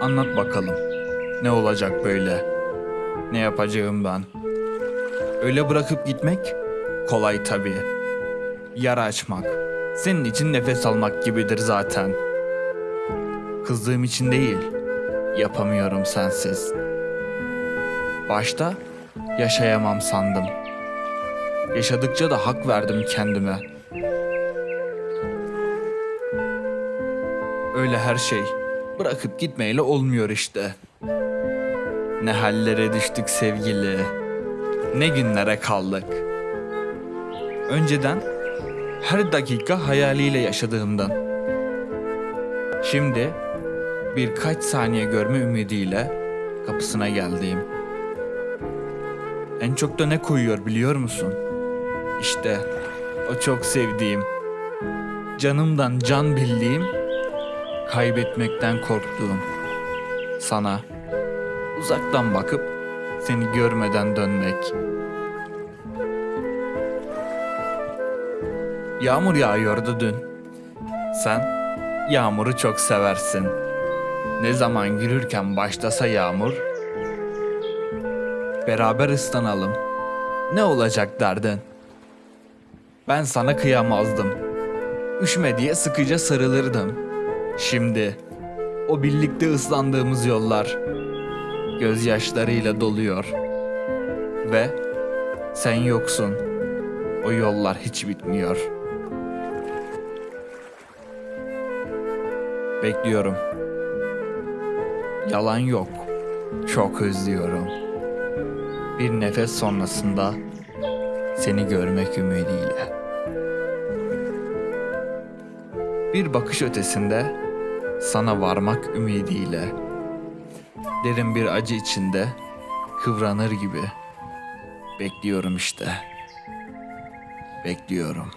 Anlat bakalım. Ne olacak böyle? Ne yapacağım ben? Öyle bırakıp gitmek kolay tabii. Yara açmak senin için nefes almak gibidir zaten. Kızdığım için değil, yapamıyorum sensiz. Başta yaşayamam sandım. Yaşadıkça da hak verdim kendime. Öyle her şey bırakıp gitmeyle olmuyor işte. Ne hallere düştük sevgili. Ne günlere kaldık. Önceden her dakika hayaliyle yaşadığımdan. Şimdi birkaç saniye görme ümidiyle kapısına geldiğim. En çok da ne koyuyor biliyor musun? İşte o çok sevdiğim, canımdan can bildiğim, kaybetmekten korktuğum. Sana uzaktan bakıp seni görmeden dönmek. Yağmur yağıyordu dün. Sen yağmuru çok seversin. Ne zaman yürürken başlasa yağmur, beraber ıslanalım. Ne olacak derdin? Ben sana kıyamazdım. Üşüme diye sıkıca sarılırdım. Şimdi o birlikte ıslandığımız yollar gözyaşlarıyla doluyor. Ve sen yoksun. O yollar hiç bitmiyor. Bekliyorum. Yalan yok. Çok özlüyorum. Bir nefes sonrasında seni görmek ümidiyle. Bir bakış ötesinde sana varmak ümidiyle. Derin bir acı içinde kıvranır gibi. Bekliyorum işte. Bekliyorum.